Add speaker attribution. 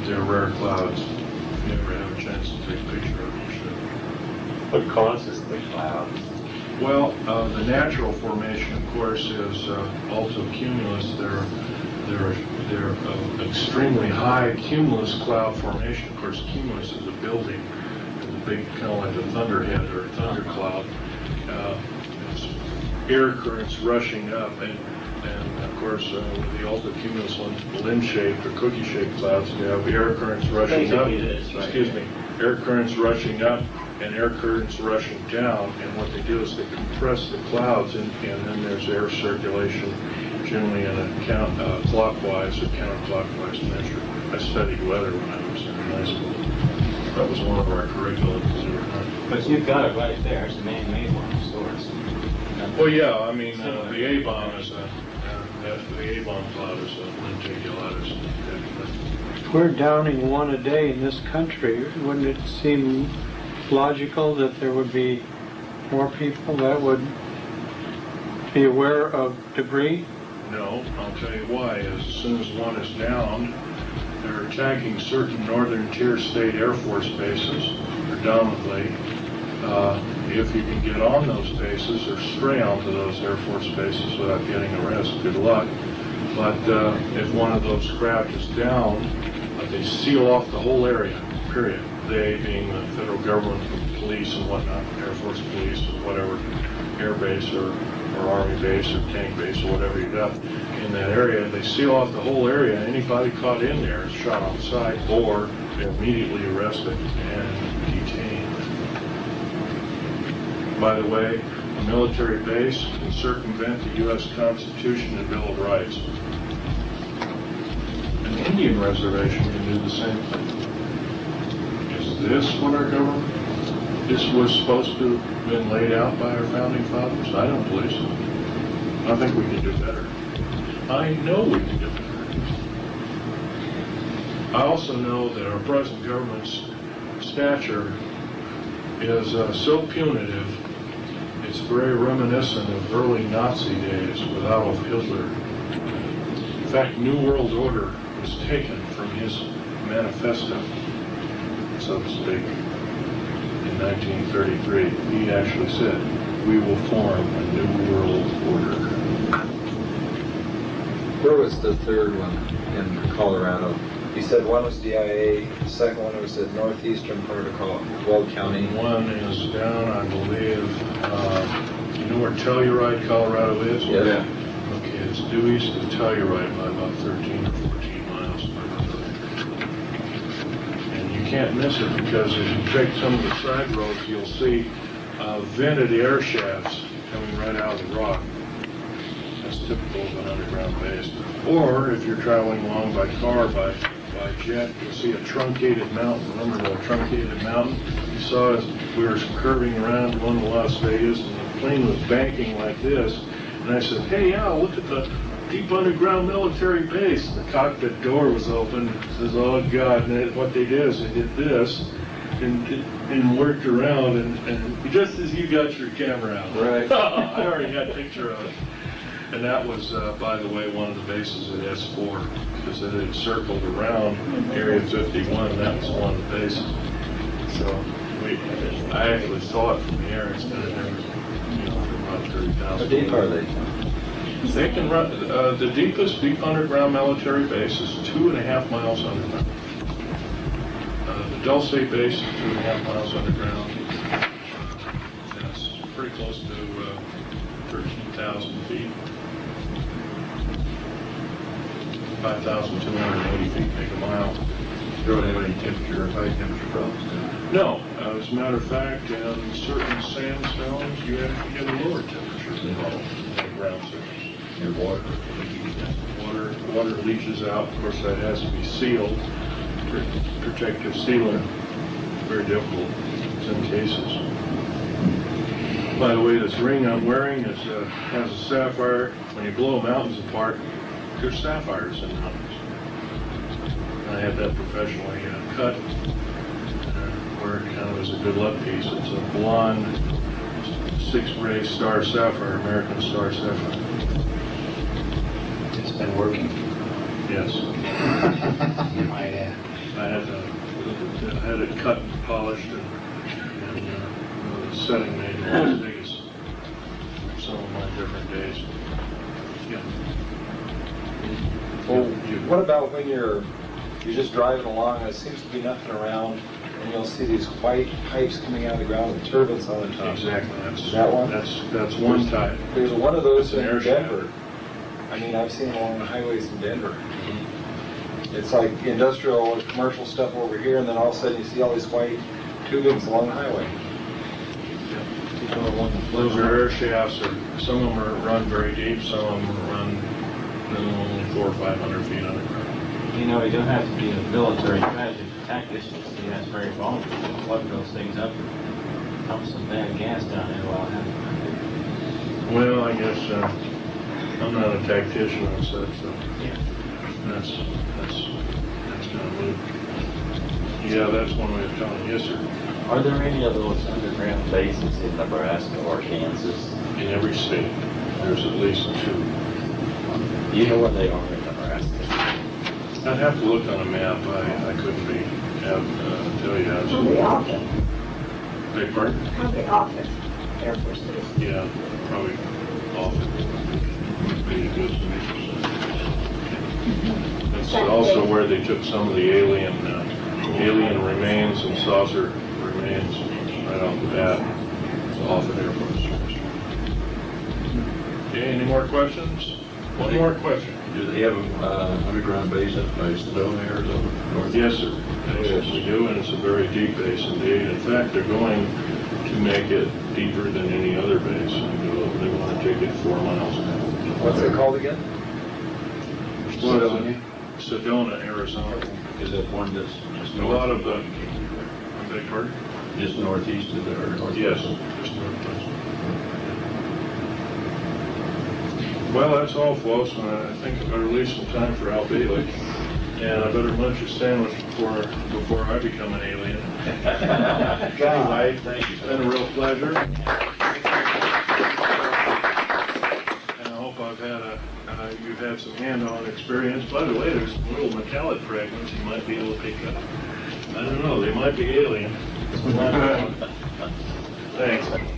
Speaker 1: but they're rare clouds. If you ever have a chance to take a picture of them.
Speaker 2: What causes the clouds?
Speaker 1: Well, uh, the natural formation, of course, is uh, altocumulus. They're, they're, they're uh, extremely high cumulus cloud formation. Of course, cumulus is a building, it's a big, kind of like a thunderhead or a thundercloud. Uh, air currents rushing up, and, and of course, uh, the altocumulus ones, limb-shaped or cookie-shaped clouds, you have air currents rushing up.
Speaker 2: Right?
Speaker 1: Excuse me, air currents rushing up and air currents rushing down, and what they do is they compress the clouds, and, and then there's air circulation, generally in a count, uh, clockwise or counterclockwise measure. I studied weather when I was in high school. That was one of our curriculums.
Speaker 2: But you've got it right there, it's a man-made one of sorts.
Speaker 1: Well, yeah, I mean, uh, the A-bomb is a, uh, that- the A-bomb cloud is a lenticulatus.
Speaker 3: If we're downing one a day in this country, wouldn't it seem logical that there would be more people that would be aware of debris?
Speaker 1: No, I'll tell you why. As soon as one is downed, they're attacking certain northern tier state Air Force bases predominantly. Uh, if you can get on those bases or stray onto those Air Force bases without getting arrested, good luck. But uh, if one of those craft is down, they seal off the whole area, period. They being the federal government, the police and whatnot, Air Force police or whatever, air base or, or army base or tank base or whatever you got in that area. They seal off the whole area. Anybody caught in there is shot on sight or immediately arrested and detained. By the way, a military base can circumvent the U.S. Constitution and Bill of Rights. An Indian reservation can do the same thing. Is this what our government, this was supposed to have been laid out by our founding fathers? I don't believe so. I think we can do better. I know we can do better. I also know that our present government's stature is uh, so punitive, it's very reminiscent of early Nazi days with Adolf Hitler. In fact, New World Order was taken from his manifesto, so to speak, in 1933. He actually said, we will form a New World Order.
Speaker 4: Where was the third one in Colorado? You said one was DIA, the second one was the northeastern Protocol, of Col- Weld County.
Speaker 1: One is down, I believe, uh, you know where Telluride, Colorado is?
Speaker 4: Yes.
Speaker 1: Okay, it's due east of Telluride by about 13 or 14 miles. And you can't miss it because if you take some of the side roads, you'll see uh, vented air shafts coming right out of the rock. That's typical of an underground base. Or if you're traveling along by car, by, by jet, you'll see a truncated mountain. Remember the truncated mountain? You saw as we were curving around going to Las Vegas and the plane was banking like this. And I said, hey, Al, look at the deep underground military base. The cockpit door was open. It says, oh, God. And it- what they did is they did this and, and worked around. And, and just as you got your camera out.
Speaker 4: Right.
Speaker 1: I already had a picture of it. And that was, uh, by the way, one of the bases at S4, because it had circled around Area 51, that was one of the bases. So, we, I actually saw it from the air, it's been there, you know, for about 30,000.
Speaker 4: How deep are they?
Speaker 1: They can run, uh, the deepest deep underground military base is two and a half miles underground. Uh, the Dulce base is two and a half miles underground. That's pretty close to, uh, thirteen thousand feet. Five thousand two hundred and eighty feet make a mile.
Speaker 5: Don't have any temperature or high temperature problems.
Speaker 1: No, uh, as a matter of fact, in certain sandstones, you actually get a lower temperature involved than ground surface.
Speaker 5: Your water.
Speaker 1: Water, water leaches out, of course, that has to be sealed, protective sealant, very difficult in some cases. By the way, this ring I'm wearing is, uh, has a sapphire, when you blow mountains apart, there's sapphires in. And I had that professionally uh, cut, uh, where it kind of is a good luck piece. It's a blonde, six-ray star sapphire, American star sapphire.
Speaker 4: It's been working.
Speaker 1: Yes.
Speaker 4: You might add.
Speaker 1: I had to, I had it cut and polished and, and uh, setting made in Las Vegas. Some of my different days. Yeah.
Speaker 4: Well, what about when you're, you're just driving along, and there seems to be nothing around, and you'll see these white pipes coming out of the ground with turbines on the top?
Speaker 1: Exactly, that's.
Speaker 4: That one?
Speaker 1: That's, that's one type.
Speaker 4: There's one of those in
Speaker 1: shaft.
Speaker 4: Denver. I mean, I've seen them along the highways in Denver. It's like industrial or commercial stuff over here, and then all of a sudden you see all these white tubings along the highway. People are wanting to
Speaker 1: Those are air shafts, or some of them are run very deep, some of them run four or five hundred feet underground.
Speaker 2: You know, you don't have to be a military tragic tactician to see that's very vulnerable. You Plug those things up and pump some bad gas down there while it happens.
Speaker 1: Well, I guess, uh, I'm not a tactician and such, so
Speaker 2: Yeah.
Speaker 1: that's, that's, that's kind of moot. Yeah, that's one way of telling, yes, sir.
Speaker 6: Are there any of those underground bases in Nebraska or Kansas?
Speaker 1: In every state, there's at least two.
Speaker 6: Do you know where they are in Nebraska?
Speaker 1: I'd have to look on a map, I, I couldn't be, have, uh, tell you
Speaker 7: Probably
Speaker 1: absolutely.
Speaker 7: Offutt,
Speaker 1: Beg pardon?
Speaker 7: probably Offutt, Air Force Base.
Speaker 1: Yeah, probably Offutt. Be a good That's also where they took some of the alien, uh, alien remains and saucer remains right off the bat, off of Air Force. Okay, any more questions? One more question.
Speaker 5: Do they have a, uh, underground base at by Sedona, Arizona? North-
Speaker 1: Yes, sir. Yes, we do, and it's a very deep base indeed. In fact, they're going to make it deeper than any other base. They want to take it four miles.
Speaker 4: What's it called again?
Speaker 1: Sedona, Sedona, Arizona.
Speaker 5: Is that one that's just
Speaker 1: A lot of the, I beg pardon?
Speaker 5: Just northeast of there, or?
Speaker 1: Yes. just northwest. Well, that's all, folks, and I think I better leave some time for Al Bielek. And I better munch a sandwich before, before I become an alien. Anyway, thank you. It's been a real pleasure. And I hope I've had a, uh, you've had some hand-on experience. By the way, there's some little metallic fragments you might be able to pick up. I don't know, they might be alien. Thanks.